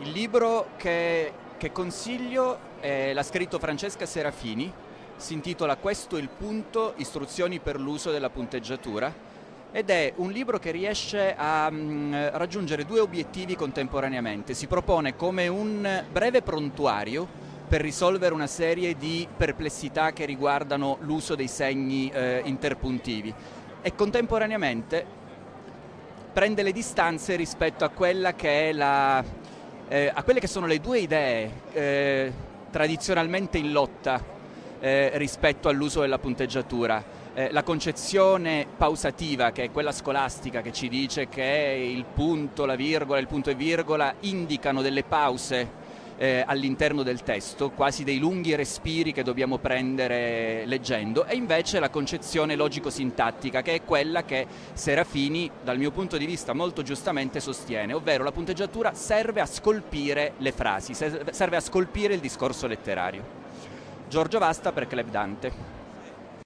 Il libro che, che consiglio eh, l'ha scritto Francesca Serafini, si intitola Questo è il punto, istruzioni per l'uso della punteggiatura ed è un libro che riesce a mh, mm, raggiungere due obiettivi contemporaneamente. Si propone come un breve prontuario per risolvere una serie di perplessità che riguardano l'uso dei segni eh, interpuntivi e contemporaneamente prende le distanze rispetto a quella che è la eh, a quelle che sono le due idee eh, tradizionalmente in lotta eh, rispetto all'uso della punteggiatura. Eh, la concezione pausativa, che è quella scolastica che ci dice che il punto, la virgola, il punto e virgola indicano delle pause eh, all'interno del testo, quasi dei lunghi respiri che dobbiamo prendere leggendo, e invece la concezione logico-sintattica, che è quella che Serafini, dal mio punto di vista molto giustamente, sostiene, ovvero la punteggiatura serve a scolpire le frasi, serve a scolpire il discorso letterario. Giorgio Vasta per Club Dante.